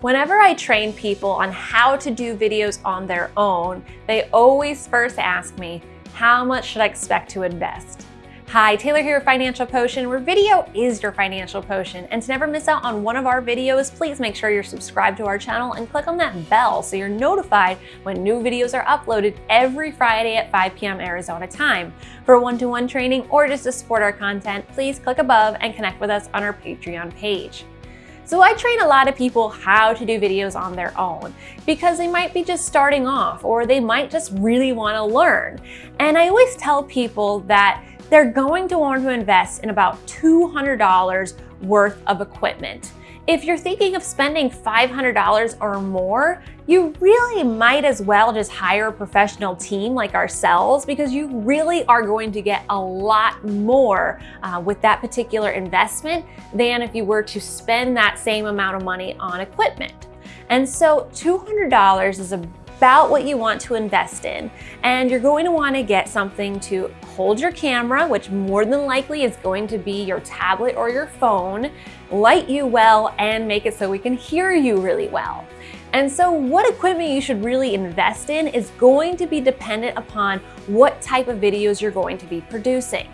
Whenever I train people on how to do videos on their own, they always first ask me, how much should I expect to invest? Hi, Taylor here with Financial Potion, where video is your financial potion. And to never miss out on one of our videos, please make sure you're subscribed to our channel and click on that bell so you're notified when new videos are uploaded every Friday at 5 p.m. Arizona time. For one-to-one -one training or just to support our content, please click above and connect with us on our Patreon page. So I train a lot of people how to do videos on their own because they might be just starting off or they might just really want to learn. And I always tell people that they're going to want to invest in about $200 worth of equipment. If you're thinking of spending $500 or more, you really might as well just hire a professional team like ourselves because you really are going to get a lot more uh, with that particular investment than if you were to spend that same amount of money on equipment. And so $200 is a about what you want to invest in. And you're going to want to get something to hold your camera, which more than likely is going to be your tablet or your phone, light you well, and make it so we can hear you really well. And so what equipment you should really invest in is going to be dependent upon what type of videos you're going to be producing.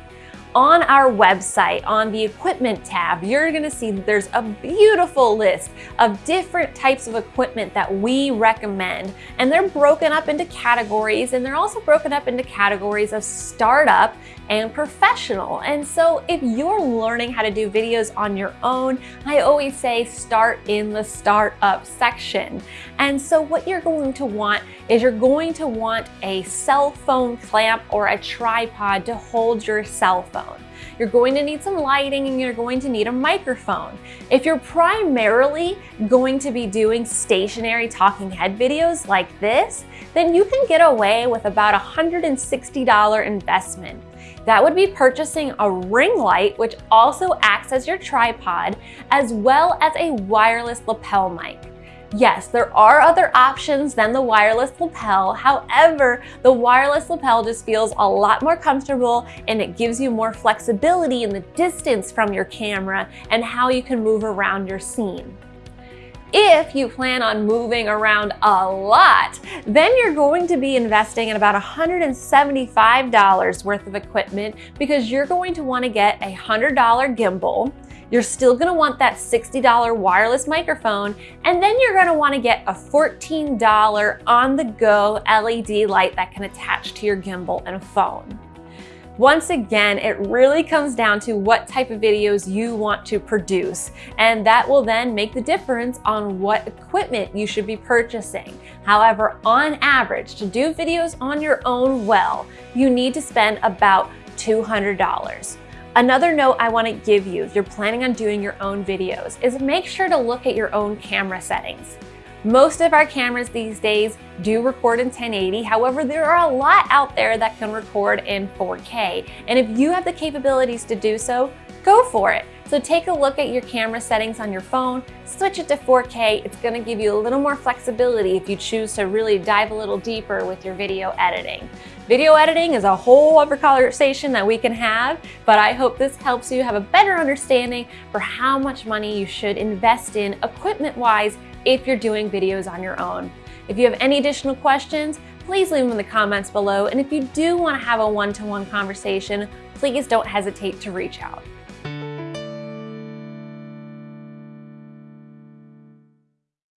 On our website, on the equipment tab, you're gonna see that there's a beautiful list of different types of equipment that we recommend. And they're broken up into categories and they're also broken up into categories of startup and professional. And so if you're learning how to do videos on your own, I always say start in the startup section. And so what you're going to want is you're going to want a cell phone clamp or a tripod to hold your cell phone phone. You're going to need some lighting and you're going to need a microphone. If you're primarily going to be doing stationary talking head videos like this, then you can get away with about a $160 investment. That would be purchasing a ring light, which also acts as your tripod, as well as a wireless lapel mic. Yes, there are other options than the wireless lapel. However, the wireless lapel just feels a lot more comfortable and it gives you more flexibility in the distance from your camera and how you can move around your scene. If you plan on moving around a lot, then you're going to be investing in about $175 worth of equipment because you're going to want to get a $100 gimbal, you're still gonna want that $60 wireless microphone, and then you're gonna wanna get a $14 on-the-go LED light that can attach to your gimbal and a phone. Once again, it really comes down to what type of videos you want to produce, and that will then make the difference on what equipment you should be purchasing. However, on average, to do videos on your own well, you need to spend about $200. Another note I want to give you if you're planning on doing your own videos is make sure to look at your own camera settings. Most of our cameras these days do record in 1080. However, there are a lot out there that can record in 4K. And if you have the capabilities to do so, go for it. So take a look at your camera settings on your phone, switch it to 4K. It's gonna give you a little more flexibility if you choose to really dive a little deeper with your video editing. Video editing is a whole other conversation that we can have, but I hope this helps you have a better understanding for how much money you should invest in equipment-wise if you're doing videos on your own. If you have any additional questions, please leave them in the comments below. And if you do want to have a one-to-one -one conversation, please don't hesitate to reach out.